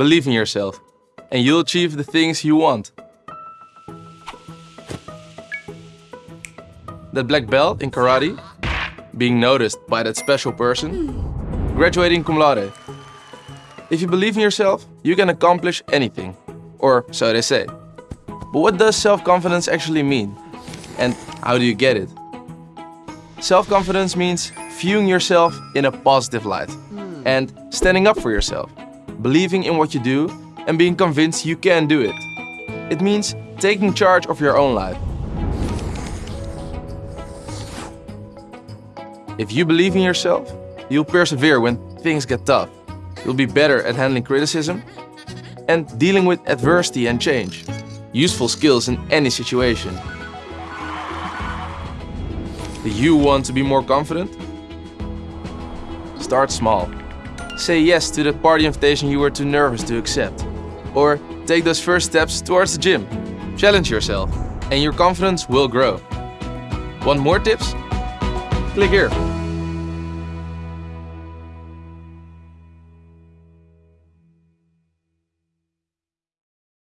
Believe in yourself, and you'll achieve the things you want. That black belt in karate, being noticed by that special person, graduating cum laude. If you believe in yourself, you can accomplish anything. Or so they say. But what does self-confidence actually mean? And how do you get it? Self-confidence means viewing yourself in a positive light and standing up for yourself, believing in what you do and being convinced you can do it. It means taking charge of your own life. If you believe in yourself, you'll persevere when things get tough. You'll be better at handling criticism and dealing with adversity and change. Useful skills in any situation. Do you want to be more confident? Start small. Say yes to that party invitation you were too nervous to accept. Or take those first steps towards the gym. Challenge yourself and your confidence will grow. Want more tips? Click here.